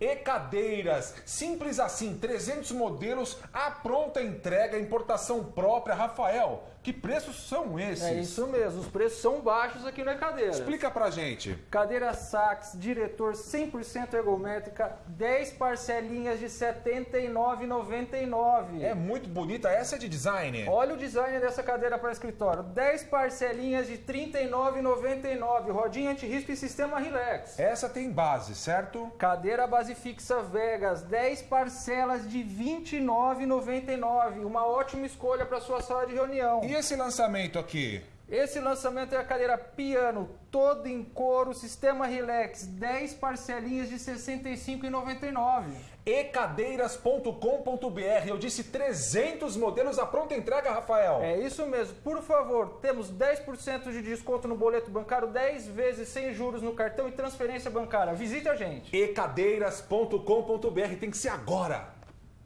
E cadeiras, simples assim, 300 modelos, a pronta entrega, importação própria. Rafael, que preços são esses? É isso mesmo, os preços são baixos aqui na cadeira. Explica pra gente. Cadeira Sax, diretor 100% ergométrica, 10 parcelinhas de R$ 79,99. É muito bonita, essa é de design. Olha o design dessa cadeira para escritório, 10 parcelinhas de R$ 39,99, rodinha anti-risco e sistema relax. Essa tem base, certo? Cadeira base fixa Vegas, 10 parcelas de R$ 29,99, uma ótima escolha para sua sala de reunião. E esse lançamento aqui? Esse lançamento é a cadeira piano, todo em couro, sistema relax, 10 parcelinhas de R$ 65,99. ecadeiras.com.br, eu disse 300 modelos à pronta entrega, Rafael. É isso mesmo. Por favor, temos 10% de desconto no boleto bancário, 10 vezes sem juros no cartão e transferência bancária. Visite a gente. ecadeiras.com.br, tem que ser agora.